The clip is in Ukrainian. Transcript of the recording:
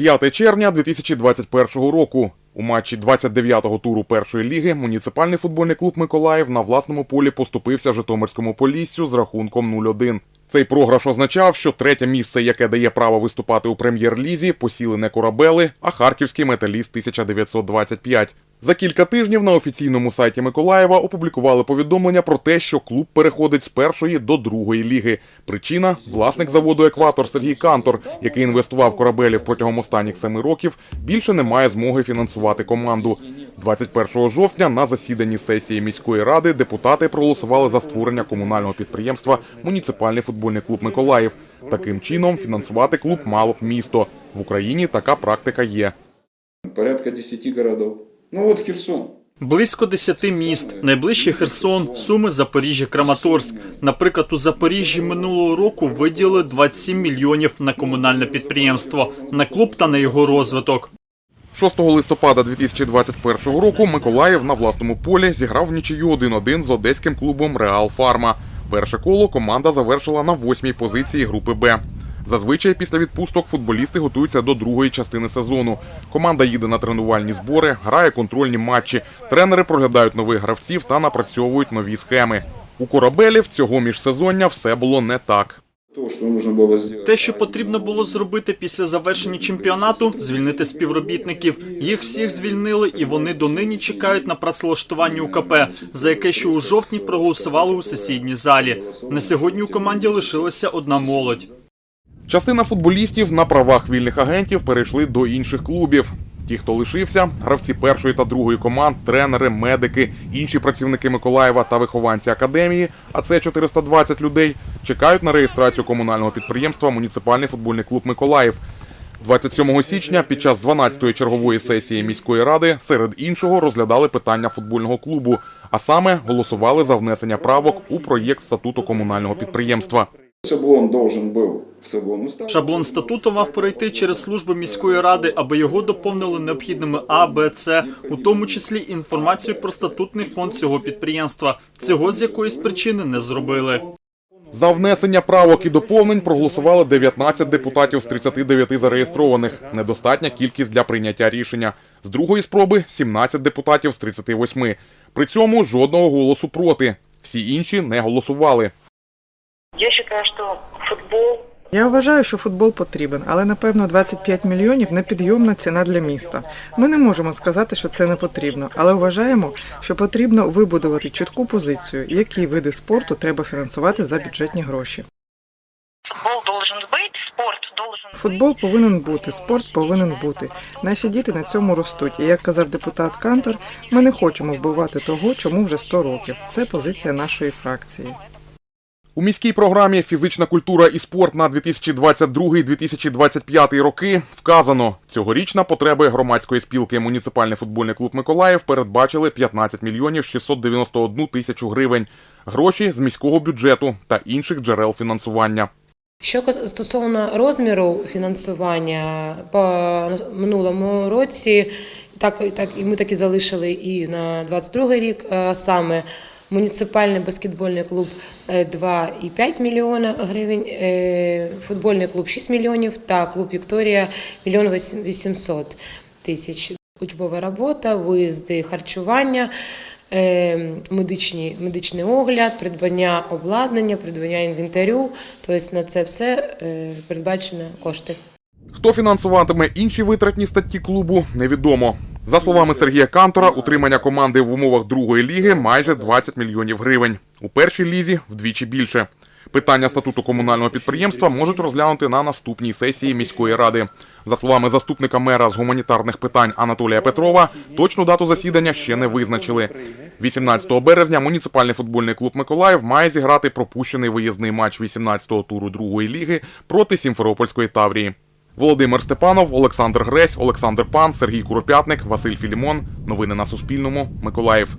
5 червня 2021 року. У матчі 29-го туру першої ліги муніципальний футбольний клуб Миколаїв на власному полі поступився Житомирському Поліссю з рахунком 0-1. Цей програш означав, що третє місце, яке дає право виступати у прем'єр-лізі, посіли не корабели, а харківський металіст 1925. За кілька тижнів на офіційному сайті Миколаєва опублікували повідомлення про те, що клуб переходить з першої до другої ліги. Причина власник заводу Екватор Сергій Кантор, який інвестував корабелів протягом останніх семи років, більше не має змоги фінансувати команду. 21 жовтня на засіданні сесії міської ради депутати проголосували за створення комунального підприємства Муніципальний футбольний клуб Миколаїв. Таким чином фінансувати клуб мало б місто. В Україні така практика є. Порядка 10 городов. Ну вот Херсон. Близько 10 міст. Найближчий Херсон, Суми, Запоріжжя, Краматорськ. Наприклад, у Запоріжжі минулого року виділили 27 мільйонів на комунальне підприємство, на клуб та на його розвиток. 6 листопада 2021 року Миколаїв на власному полі зіграв в нічию 1-1 з одеським клубом Реал Фарма. Перше коло команда завершила на восьмій позиції групи Б. Зазвичай після відпусток футболісти готуються до другої частини сезону. Команда їде на тренувальні збори, грає контрольні матчі. Тренери проглядають нових гравців та напрацьовують нові схеми. У корабелів цього міжсезоння все було не так. Те, що потрібно було зробити після завершення чемпіонату, звільнити співробітників. Їх всіх звільнили, і вони донині чекають на працевлаштування УКП, за яке ще у жовтні проголосували у сесійній залі. На сьогодні у команді лишилася одна молодь. Частина футболістів на правах вільних агентів перейшли до інших клубів. Ті, хто лишився, гравці першої та другої команд, тренери, медики, інші працівники Миколаєва та вихованці академії, а це 420 людей, чекають на реєстрацію комунального підприємства Муніципальний футбольний клуб Миколаїв. 27 січня під час 12-ї чергової сесії міської ради серед іншого розглядали питання футбольного клубу, а саме голосували за внесення правок у проєкт статуту комунального підприємства. Шаблон должен был в шаблон. Шаблон статуту мав пройти через службу міської ради, аби його доповнили необхідними А, Б, С, у тому числі інформацію про статутний фонд цього підприємства. Цього з якоїсь причини не зробили. За внесення правок і доповнень проголосували 19 депутатів з 39 зареєстрованих. Недостатня кількість для прийняття рішення. З другої спроби 17 депутатів з 38. При цьому жодного голосу проти. Всі інші не голосували. Я считаю, что футбол Я вважаю, що футбол потрібен, але напевно 25 мільйонів непідйомна ціна для міста. Ми не можемо сказати, що це не потрібно, але вважаємо, що потрібно вибудувати чітку позицію, які види спорту треба фінансувати за бюджетні гроші. футбол должен быть, спорт должен Футбол повинен бути, спорт повинен бути. Наші діти на цьому ростуть. І як казав депутат Кантор, ми не хочемо вбивати того, чому вже 100 років. Це позиція нашої фракції. У міській програмі Фізична культура і спорт на 2022-2025 роки вказано, цьогоріч на потреби громадської спілки Муніципальний футбольний клуб Миколаїв передбачили 15 мільйонів 691 тисячу гривень. Гроші з міського бюджету та інших джерел фінансування. Що стосовно розміру фінансування по минулому році, так, так і ми так і залишили і на 22 рік. Саме муніципальний баскетбольний клуб е, 2,5 мільйона гривень, е, футбольний клуб 6 мільйонів та клуб Вікторія 1 мільйон 800 тисяч. Учбова робота, виїзди, харчування, е, медичні, медичний огляд, придбання обладнання, придбання інвентарю. Тобто на це все е, передбачено кошти. Хто фінансуватиме інші витратні статті клубу, невідомо. За словами Сергія Кантора, утримання команди в умовах другої ліги майже 20 мільйонів гривень. У першій лізі вдвічі більше. Питання статуту комунального підприємства можуть розглянути на наступній сесії міської ради. За словами заступника мера з гуманітарних питань Анатолія Петрова, точну дату засідання ще не визначили. 18 березня муніципальний футбольний клуб Миколаїв має зіграти пропущений виїзний матч 18-го туру другої ліги проти Сімферопольської Таврії. Володимир Степанов, Олександр Гресь, Олександр Пан, Сергій Куропятник, Василь Філімон. Новини на Суспільному. Миколаїв.